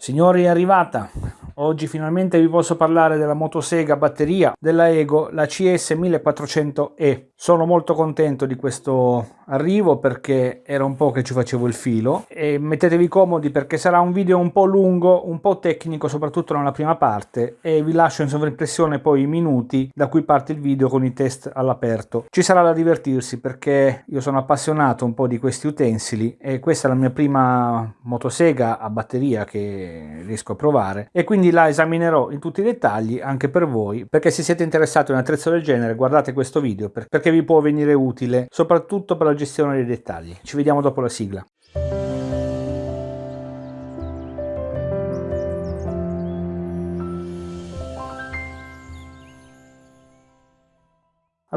Signori è arrivata, oggi finalmente vi posso parlare della motosega batteria della Ego, la CS 1400E. Sono molto contento di questo arrivo perché era un po' che ci facevo il filo e mettetevi comodi perché sarà un video un po' lungo, un po' tecnico soprattutto nella prima parte e vi lascio in sovraimpressione poi i minuti da cui parte il video con i test all'aperto. Ci sarà da divertirsi perché io sono appassionato un po' di questi utensili e questa è la mia prima motosega a batteria che riesco a provare e quindi la esaminerò in tutti i dettagli anche per voi perché se siete interessati a un attrezzo del genere guardate questo video perché vi può venire utile, soprattutto per la gestione dei dettagli. Ci vediamo dopo la sigla.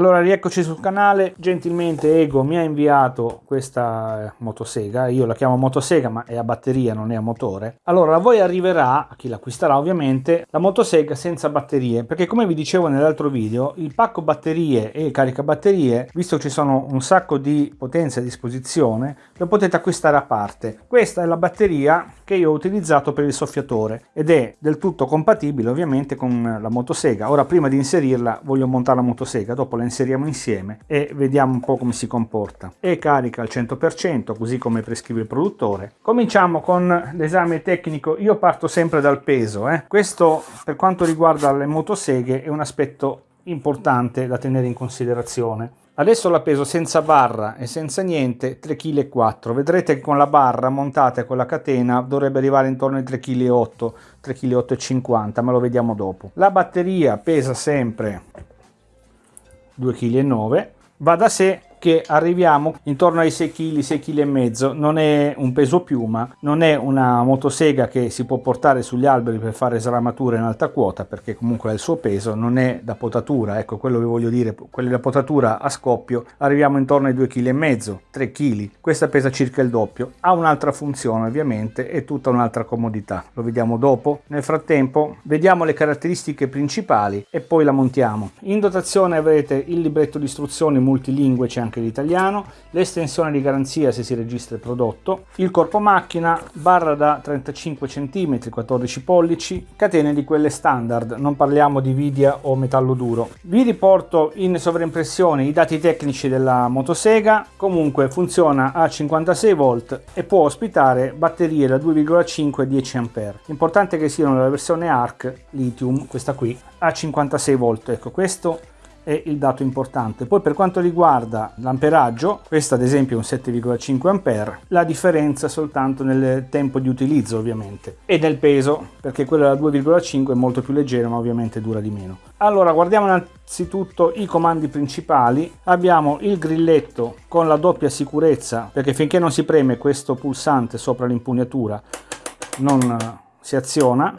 Allora rieccoci sul canale, gentilmente Ego mi ha inviato questa eh, motosega, io la chiamo motosega ma è a batteria non è a motore. Allora a voi arriverà, a chi l'acquisterà ovviamente, la motosega senza batterie perché come vi dicevo nell'altro video il pacco batterie e caricabatterie, visto che ci sono un sacco di potenze a disposizione, lo potete acquistare a parte. Questa è la batteria che io ho utilizzato per il soffiatore ed è del tutto compatibile ovviamente con la motosega. Ora prima di inserirla voglio montare la motosega, dopo la inseriamo insieme e vediamo un po' come si comporta. E carica al 100% così come prescrive il produttore. Cominciamo con l'esame tecnico, io parto sempre dal peso. Eh. Questo per quanto riguarda le motoseghe è un aspetto importante da tenere in considerazione. Adesso la peso senza barra e senza niente 3,4 kg. Vedrete che con la barra montata con la catena dovrebbe arrivare intorno ai 3,8 kg, 3,8 kg, ma lo vediamo dopo. La batteria pesa sempre 2,9 kg. Va da sé che arriviamo intorno ai 6 kg, 6 kg e mezzo, non è un peso piuma, non è una motosega che si può portare sugli alberi per fare sramature in alta quota perché comunque ha il suo peso, non è da potatura, ecco quello che voglio dire, quelli da potatura a scoppio arriviamo intorno ai 2 kg e mezzo, 3 kg, questa pesa circa il doppio, ha un'altra funzione ovviamente e tutta un'altra comodità, lo vediamo dopo. Nel frattempo vediamo le caratteristiche principali e poi la montiamo. In dotazione avrete il libretto di istruzioni multilingue, c'è anche anche l'italiano, l'estensione di garanzia se si registra il prodotto, il corpo macchina, barra da 35 cm, 14 pollici, catene di quelle standard, non parliamo di vidia o metallo duro. Vi riporto in sovraimpressione i dati tecnici della motosega, comunque funziona a 56 volt e può ospitare batterie da 2,5 e 10 A. Importante che siano la versione ARC lithium, questa qui, a 56 volt, ecco questo è il dato importante. Poi per quanto riguarda l'amperaggio, questo ad esempio è un 7,5 A, la differenza soltanto nel tempo di utilizzo ovviamente e nel peso, perché quello da 2,5 è molto più leggero ma ovviamente dura di meno. Allora guardiamo innanzitutto i comandi principali, abbiamo il grilletto con la doppia sicurezza, perché finché non si preme questo pulsante sopra l'impugnatura non si aziona,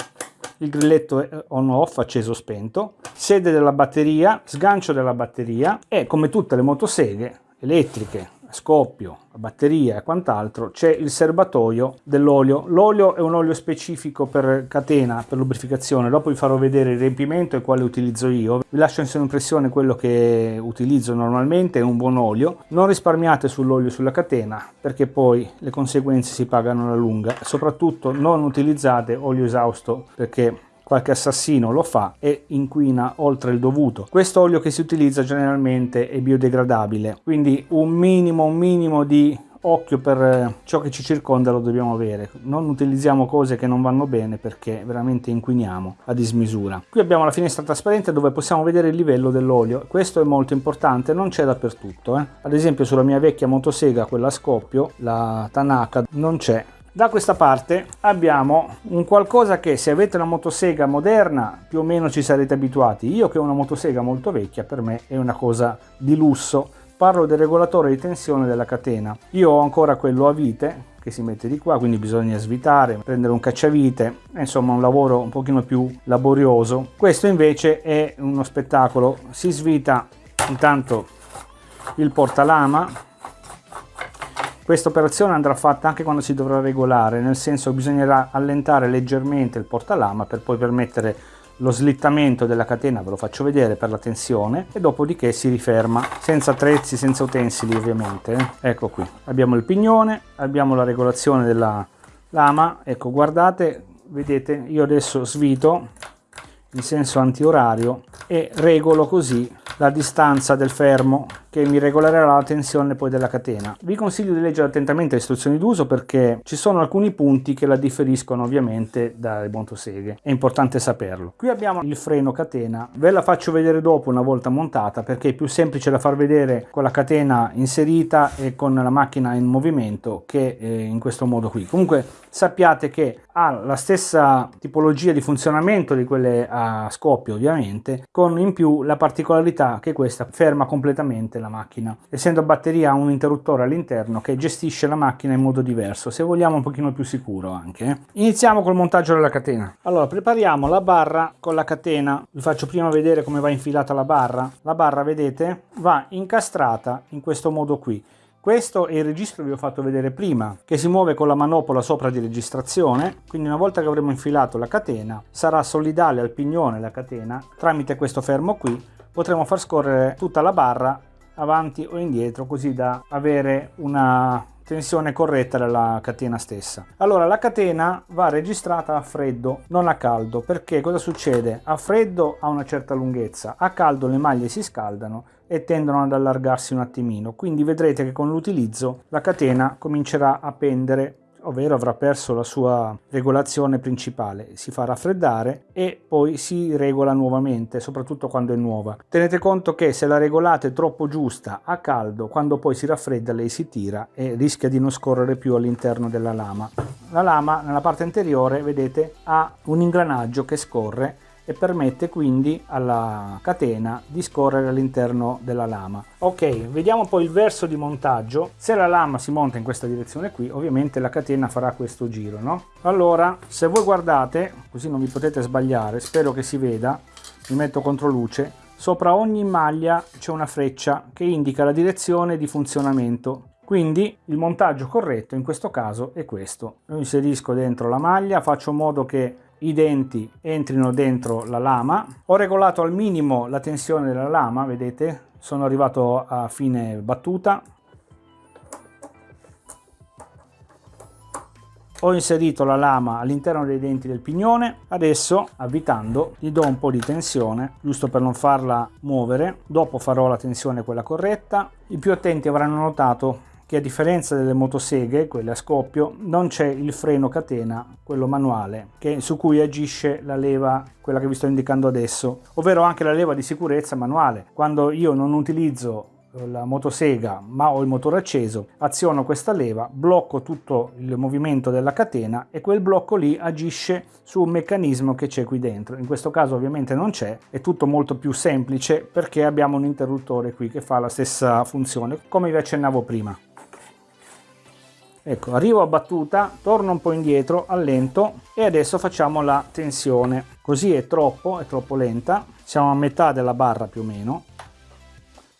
il grilletto on off acceso spento, sede della batteria, sgancio della batteria e come tutte le motoseghe elettriche scoppio, batteria e quant'altro c'è il serbatoio dell'olio. L'olio è un olio specifico per catena, per lubrificazione, dopo vi farò vedere il riempimento e quale utilizzo io. Vi lascio in impressione quello che utilizzo normalmente, è un buon olio. Non risparmiate sull'olio sulla catena perché poi le conseguenze si pagano alla lunga. Soprattutto non utilizzate olio esausto perché qualche assassino lo fa e inquina oltre il dovuto. Questo olio che si utilizza generalmente è biodegradabile, quindi un minimo, un minimo di occhio per eh, ciò che ci circonda lo dobbiamo avere non utilizziamo cose che non vanno bene perché veramente inquiniamo a dismisura qui abbiamo la finestra trasparente dove possiamo vedere il livello dell'olio questo è molto importante non c'è dappertutto eh. ad esempio sulla mia vecchia motosega quella a scoppio la Tanaka non c'è da questa parte abbiamo un qualcosa che se avete una motosega moderna più o meno ci sarete abituati. Io che ho una motosega molto vecchia per me è una cosa di lusso. Parlo del regolatore di tensione della catena. Io ho ancora quello a vite che si mette di qua quindi bisogna svitare prendere un cacciavite insomma un lavoro un pochino più laborioso questo invece è uno spettacolo si svita intanto il portalama questa operazione andrà fatta anche quando si dovrà regolare, nel senso bisognerà allentare leggermente il portalama per poi permettere lo slittamento della catena, ve lo faccio vedere per la tensione, e dopodiché si riferma, senza attrezzi, senza utensili ovviamente. Eh. Ecco qui, abbiamo il pignone, abbiamo la regolazione della lama, ecco guardate vedete io adesso svito in senso antiorario e regolo così la distanza del fermo che mi regolerà la tensione poi della catena. Vi consiglio di leggere attentamente le istruzioni d'uso perché ci sono alcuni punti che la differiscono ovviamente dalle motoseghe, è importante saperlo. Qui abbiamo il freno catena, ve la faccio vedere dopo una volta montata perché è più semplice da far vedere con la catena inserita e con la macchina in movimento che eh, in questo modo qui. Comunque sappiate che ha la stessa tipologia di funzionamento di quelle a scoppio ovviamente, con in più la particolarità che questa ferma completamente la macchina. Essendo batteria ha un interruttore all'interno che gestisce la macchina in modo diverso, se vogliamo un pochino più sicuro anche. Iniziamo col montaggio della catena. Allora, prepariamo la barra con la catena. Vi faccio prima vedere come va infilata la barra. La barra, vedete, va incastrata in questo modo qui. Questo è il registro che vi ho fatto vedere prima, che si muove con la manopola sopra di registrazione, quindi una volta che avremo infilato la catena, sarà solidale al pignone la catena, tramite questo fermo qui potremo far scorrere tutta la barra avanti o indietro così da avere una tensione corretta della catena stessa. Allora la catena va registrata a freddo, non a caldo, perché cosa succede? A freddo ha una certa lunghezza, a caldo le maglie si scaldano e tendono ad allargarsi un attimino, quindi vedrete che con l'utilizzo la catena comincerà a pendere ovvero avrà perso la sua regolazione principale, si fa raffreddare e poi si regola nuovamente, soprattutto quando è nuova. Tenete conto che se la regolate troppo giusta a caldo, quando poi si raffredda lei si tira e rischia di non scorrere più all'interno della lama. La lama nella parte anteriore, vedete, ha un ingranaggio che scorre e permette quindi alla catena di scorrere all'interno della lama. Ok, vediamo poi il verso di montaggio. Se la lama si monta in questa direzione qui, ovviamente la catena farà questo giro, no? Allora, se voi guardate, così non vi potete sbagliare, spero che si veda, mi metto contro luce, sopra ogni maglia c'è una freccia che indica la direzione di funzionamento quindi il montaggio corretto in questo caso è questo. Lo inserisco dentro la maglia, faccio in modo che i denti entrino dentro la lama. Ho regolato al minimo la tensione della lama, vedete? Sono arrivato a fine battuta. Ho inserito la lama all'interno dei denti del pignone. Adesso, avvitando, gli do un po' di tensione, giusto per non farla muovere. Dopo farò la tensione quella corretta. I più attenti avranno notato che a differenza delle motoseghe, quelle a scoppio, non c'è il freno catena, quello manuale, che, su cui agisce la leva, quella che vi sto indicando adesso, ovvero anche la leva di sicurezza manuale. Quando io non utilizzo la motosega ma ho il motore acceso aziono questa leva blocco tutto il movimento della catena e quel blocco lì agisce su un meccanismo che c'è qui dentro in questo caso ovviamente non c'è è tutto molto più semplice perché abbiamo un interruttore qui che fa la stessa funzione come vi accennavo prima ecco arrivo a battuta torno un po indietro allento e adesso facciamo la tensione. Così è troppo è troppo lenta siamo a metà della barra più o meno.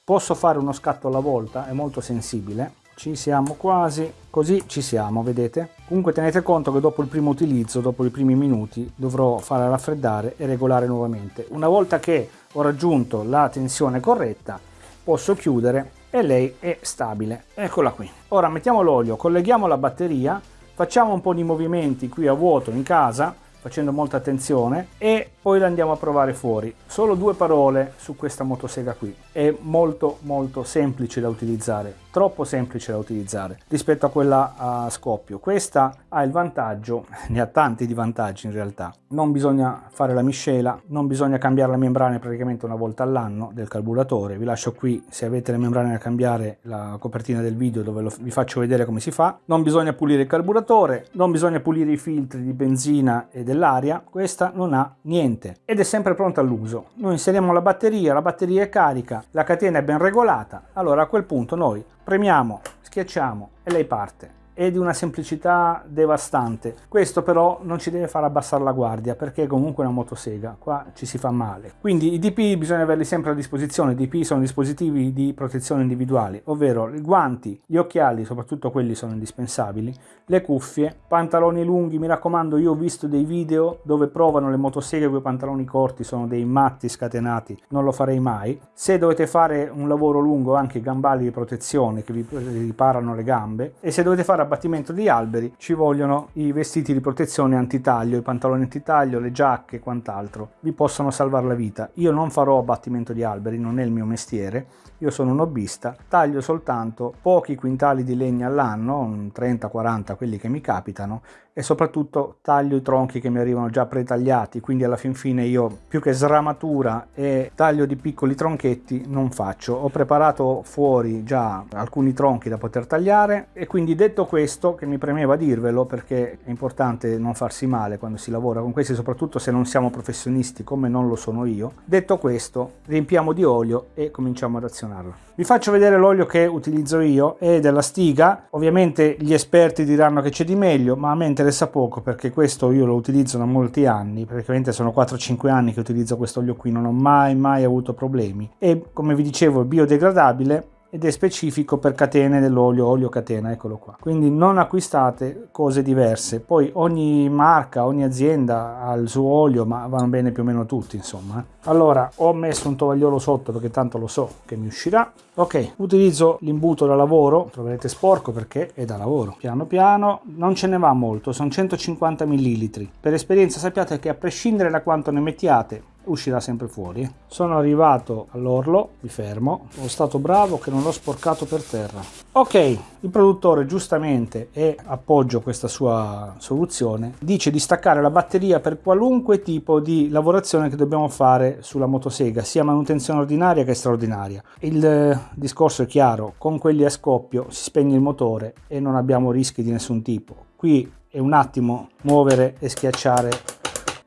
Posso fare uno scatto alla volta è molto sensibile. Ci siamo quasi così ci siamo vedete? Comunque tenete conto che dopo il primo utilizzo dopo i primi minuti dovrò fare raffreddare e regolare nuovamente. Una volta che ho raggiunto la tensione corretta posso chiudere e lei è stabile. Eccola qui. Ora mettiamo l'olio, colleghiamo la batteria, facciamo un po' di movimenti qui a vuoto in casa, facendo molta attenzione, e poi la andiamo a provare fuori. Solo due parole su questa motosega qui. È molto molto semplice da utilizzare troppo semplice da utilizzare rispetto a quella a scoppio. Questa ha il vantaggio, ne ha tanti di vantaggi in realtà, non bisogna fare la miscela, non bisogna cambiare la membrana praticamente una volta all'anno del carburatore. Vi lascio qui se avete le membrane da cambiare la copertina del video dove lo, vi faccio vedere come si fa. Non bisogna pulire il carburatore, non bisogna pulire i filtri di benzina e dell'aria, questa non ha niente ed è sempre pronta all'uso. Noi inseriamo la batteria, la batteria è carica, la catena è ben regolata, allora a quel punto noi Premiamo, schiacciamo e lei parte è di una semplicità devastante. Questo però non ci deve far abbassare la guardia perché comunque una motosega, qua ci si fa male. Quindi i DP bisogna averli sempre a disposizione, i DP sono dispositivi di protezione individuali, ovvero i guanti, gli occhiali, soprattutto quelli sono indispensabili, le cuffie, pantaloni lunghi, mi raccomando io ho visto dei video dove provano le motoseghe con i pantaloni corti, sono dei matti scatenati, non lo farei mai. Se dovete fare un lavoro lungo anche gambali di protezione che vi riparano le gambe e se dovete fare abbattimento di alberi ci vogliono i vestiti di protezione antitaglio, i pantaloni antitaglio, le giacche e quant'altro. Vi possono salvare la vita. Io non farò abbattimento di alberi, non è il mio mestiere, io sono un hobbista, taglio soltanto pochi quintali di legna all'anno, 30-40 quelli che mi capitano, e soprattutto taglio i tronchi che mi arrivano già pretagliati, quindi alla fin fine io più che sramatura e taglio di piccoli tronchetti non faccio. Ho preparato fuori già alcuni tronchi da poter tagliare e quindi detto questo, che mi premeva dirvelo perché è importante non farsi male quando si lavora con questi, soprattutto se non siamo professionisti come non lo sono io, detto questo riempiamo di olio e cominciamo ad azionarlo. Vi faccio vedere l'olio che utilizzo io, è della Stiga, ovviamente gli esperti diranno che c'è di meglio, ma a me interessa poco perché questo io lo utilizzo da molti anni, praticamente sono 4-5 anni che utilizzo questo olio qui, non ho mai mai avuto problemi. E come vi dicevo è biodegradabile ed è specifico per catene dell'olio, olio catena, eccolo qua. Quindi non acquistate cose diverse. Poi ogni marca, ogni azienda ha il suo olio, ma vanno bene più o meno tutti, insomma. Eh. Allora, ho messo un tovagliolo sotto perché tanto lo so che mi uscirà. Ok, utilizzo l'imbuto da lavoro, troverete sporco perché è da lavoro. Piano piano, non ce ne va molto, sono 150 ml. Per esperienza sappiate che a prescindere da quanto ne mettiate, uscirà sempre fuori. Sono arrivato all'orlo, mi fermo, sono stato bravo che non l'ho sporcato per terra. Ok, il produttore giustamente, e appoggio questa sua soluzione, dice di staccare la batteria per qualunque tipo di lavorazione che dobbiamo fare sulla motosega, sia manutenzione ordinaria che straordinaria. Il eh, discorso è chiaro, con quelli a scoppio si spegne il motore e non abbiamo rischi di nessun tipo. Qui è un attimo muovere e schiacciare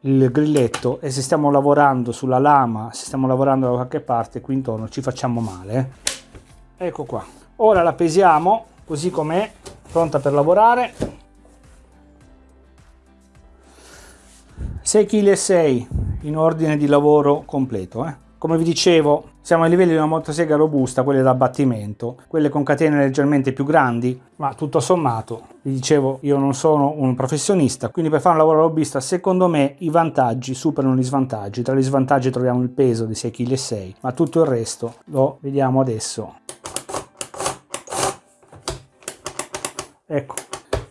il grilletto e se stiamo lavorando sulla lama, se stiamo lavorando da qualche parte qui intorno ci facciamo male. Ecco qua. Ora la pesiamo così com'è, pronta per lavorare. 6,6 kg in ordine di lavoro completo. Eh. Come vi dicevo, siamo ai livelli di una motosega robusta, quelle da abbattimento, quelle con catene leggermente più grandi, ma tutto sommato, vi dicevo, io non sono un professionista, quindi per fare un lavoro robusta, secondo me i vantaggi superano gli svantaggi. Tra gli svantaggi troviamo il peso di 6,6 kg, ma tutto il resto lo vediamo adesso. Ecco,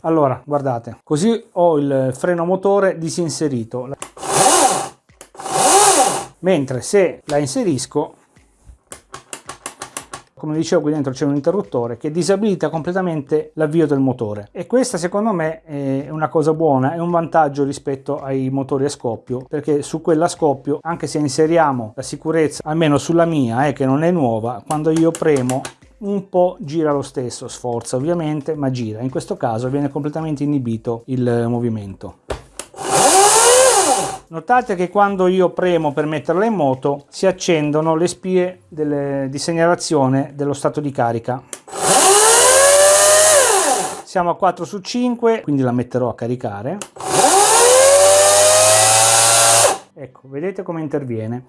allora, guardate, così ho il freno motore disinserito mentre se la inserisco come dicevo qui dentro c'è un interruttore che disabilita completamente l'avvio del motore. E questa secondo me è una cosa buona è un vantaggio rispetto ai motori a scoppio perché su quella a scoppio anche se inseriamo la sicurezza almeno sulla mia eh, che non è nuova quando io premo un po' gira lo stesso sforza ovviamente ma gira. In questo caso viene completamente inibito il movimento Notate che quando io premo per metterla in moto si accendono le spie delle, di segnalazione dello stato di carica. Siamo a 4 su 5, quindi la metterò a caricare. Ecco, vedete come interviene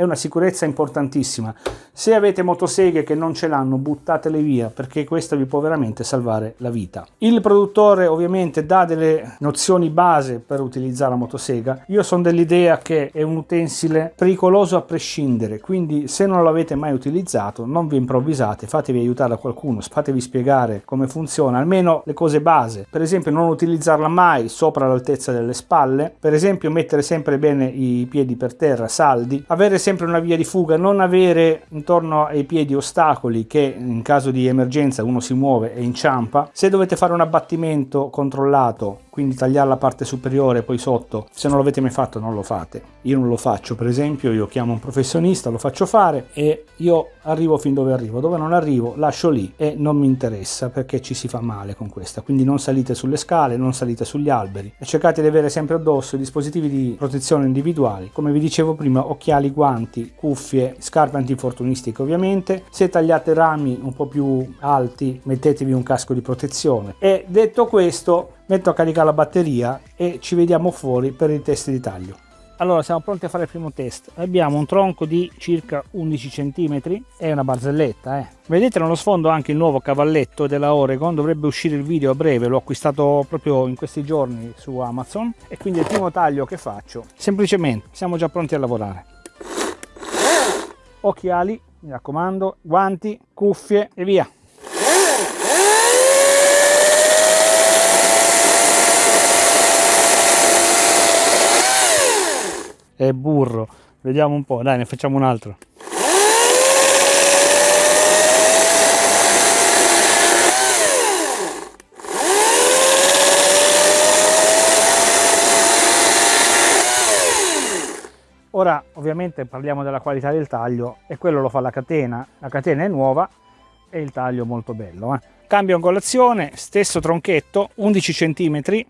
è una sicurezza importantissima. Se avete motoseghe che non ce l'hanno, buttatele via perché questo vi può veramente salvare la vita. Il produttore ovviamente dà delle nozioni base per utilizzare la motosega. Io sono dell'idea che è un utensile pericoloso a prescindere, quindi se non l'avete mai utilizzato non vi improvvisate, fatevi aiutare da qualcuno, fatevi spiegare come funziona, almeno le cose base. Per esempio non utilizzarla mai sopra l'altezza delle spalle, per esempio mettere sempre bene i piedi per terra saldi, avere sempre sempre una via di fuga, non avere intorno ai piedi ostacoli che in caso di emergenza uno si muove e inciampa. Se dovete fare un abbattimento controllato quindi tagliare la parte superiore poi sotto se non l'avete mai fatto non lo fate. Io non lo faccio per esempio io chiamo un professionista lo faccio fare e io arrivo fin dove arrivo. Dove non arrivo lascio lì e non mi interessa perché ci si fa male con questa. Quindi non salite sulle scale non salite sugli alberi e cercate di avere sempre addosso dispositivi di protezione individuali. Come vi dicevo prima occhiali guanti cuffie scarpe antinfortunistiche ovviamente se tagliate rami un po' più alti mettetevi un casco di protezione e detto questo metto a caricare la batteria e ci vediamo fuori per il test di taglio. Allora siamo pronti a fare il primo test. Abbiamo un tronco di circa 11 cm, è una barzelletta eh. Vedete nello sfondo anche il nuovo cavalletto della Oregon, dovrebbe uscire il video a breve, l'ho acquistato proprio in questi giorni su Amazon e quindi il primo taglio che faccio, semplicemente siamo già pronti a lavorare occhiali, mi raccomando, guanti, cuffie e via. È burro, vediamo un po', dai ne facciamo un altro. Ora ovviamente parliamo della qualità del taglio e quello lo fa la catena, la catena è nuova e il taglio molto bello. Eh. Cambio angolazione, stesso tronchetto, 11 cm.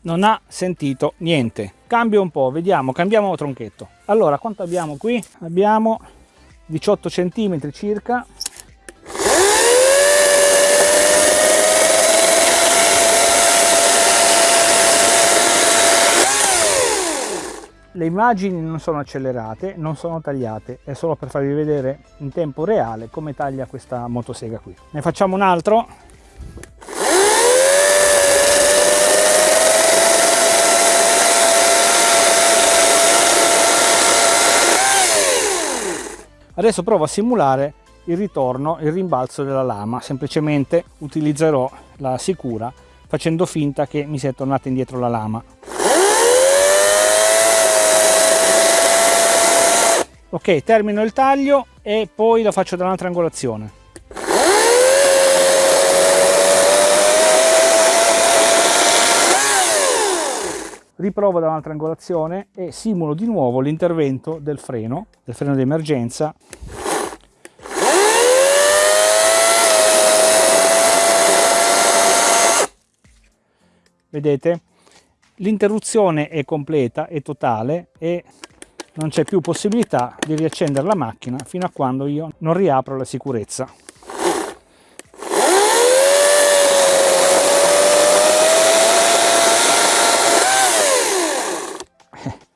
Non ha sentito niente. Cambio un po', vediamo, cambiamo tronchetto. Allora, quanto abbiamo qui? Abbiamo 18 cm circa le immagini non sono accelerate, non sono tagliate, è solo per farvi vedere in tempo reale come taglia questa motosega qui. Ne facciamo un altro. Adesso provo a simulare il ritorno, il rimbalzo della lama, semplicemente utilizzerò la sicura facendo finta che mi sia tornata indietro la lama. Ok termino il taglio e poi lo faccio da un'altra angolazione. Riprovo da un'altra angolazione e simulo di nuovo l'intervento del freno del freno di emergenza vedete? L'interruzione è completa e totale e non c'è più possibilità di riaccendere la macchina fino a quando io non riapro la sicurezza.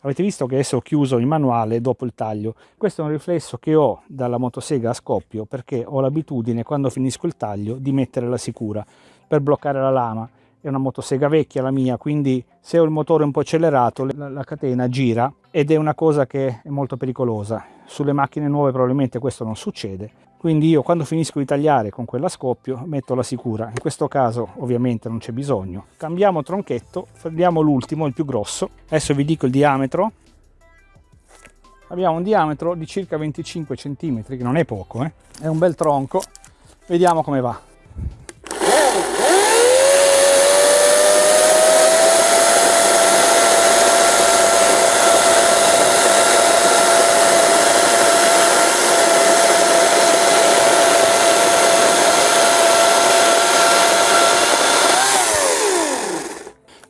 Avete visto che adesso ho chiuso il manuale dopo il taglio. Questo è un riflesso che ho dalla motosega a scoppio perché ho l'abitudine quando finisco il taglio di mettere la sicura per bloccare la lama è una motosega vecchia la mia quindi se ho il motore un po' accelerato la, la, catena gira ed è una cosa che è molto pericolosa. Sulle macchine nuove probabilmente questo non succede. Quindi io quando finisco di tagliare con quella scoppio metto la sicura. In questo caso ovviamente non c'è bisogno. Cambiamo tronchetto prendiamo l'ultimo il più grosso. Adesso vi dico il diametro. Abbiamo un diametro di circa 25 cm che non è poco eh? è un bel tronco. Vediamo come va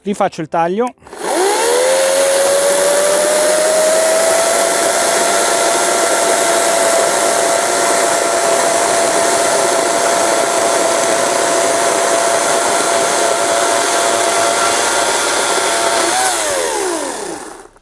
rifaccio il taglio.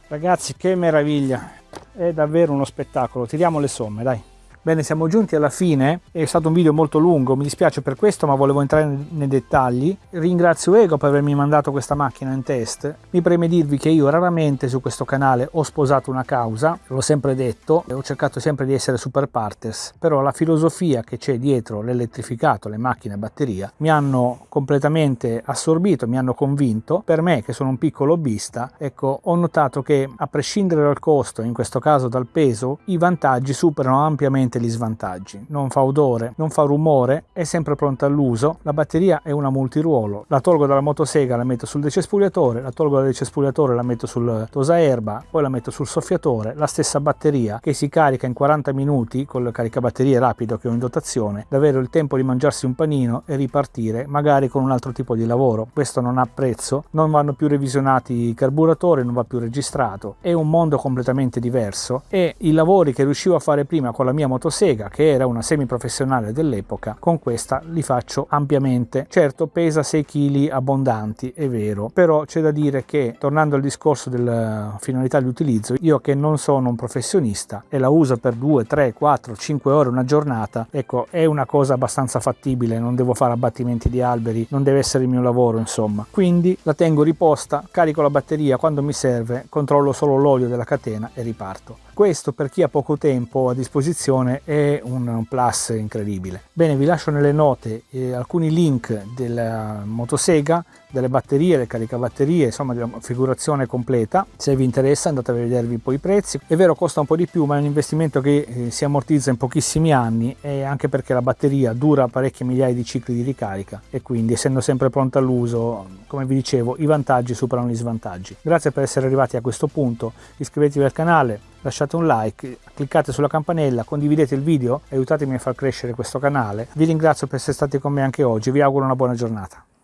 Ragazzi che meraviglia. È davvero uno spettacolo. Tiriamo le somme dai Bene, siamo giunti alla fine, è stato un video molto lungo, mi dispiace per questo ma volevo entrare nei dettagli. Ringrazio Ego per avermi mandato questa macchina in test. Mi preme dirvi che io raramente su questo canale ho sposato una causa, l'ho sempre detto, e ho cercato sempre di essere super partes, però la filosofia che c'è dietro l'elettrificato, le macchine a batteria, mi hanno completamente assorbito, mi hanno convinto. Per me, che sono un piccolo hobbista, ecco, ho notato che a prescindere dal costo, in questo caso dal peso, i vantaggi superano ampiamente niente gli svantaggi, non fa odore, non fa rumore, è sempre pronta all'uso, la batteria è una multiruolo, la tolgo dalla motosega, la metto sul decespugliatore, la tolgo dal decespugliatore, la metto sul tosaerba, poi la metto sul soffiatore, la stessa batteria che si carica in 40 minuti col caricabatterie rapido che ho in dotazione, davvero il tempo di mangiarsi un panino e ripartire magari con un altro tipo di lavoro. Questo non ha prezzo, non vanno più revisionati i carburatori, non va più registrato, è un mondo completamente diverso e i lavori che riuscivo a fare prima con la mia motosega motosega che era una semiprofessionale dell'epoca con questa li faccio ampiamente. Certo pesa 6 kg abbondanti è vero però c'è da dire che tornando al discorso della finalità di utilizzo io che non sono un professionista e la uso per 2 3 4 5 ore una giornata ecco è una cosa abbastanza fattibile non devo fare abbattimenti di alberi non deve essere il mio lavoro insomma. Quindi la tengo riposta carico la batteria quando mi serve controllo solo l'olio della catena e riparto questo per chi ha poco tempo a disposizione è un plus incredibile. Bene, vi lascio nelle note eh, alcuni link della motosega, delle batterie, le caricabatterie, insomma della configurazione completa. Se vi interessa andate a vedervi poi i prezzi. È vero costa un po' di più ma è un investimento che eh, si ammortizza in pochissimi anni e anche perché la batteria dura parecchie migliaia di cicli di ricarica e quindi essendo sempre pronta all'uso, come vi dicevo, i vantaggi superano gli svantaggi. Grazie per essere arrivati a questo punto, iscrivetevi al canale, lasciate un like, cliccate sulla campanella, condividete il video, aiutatemi a far crescere questo canale. Vi ringrazio per essere stati con me anche oggi, vi auguro una buona giornata.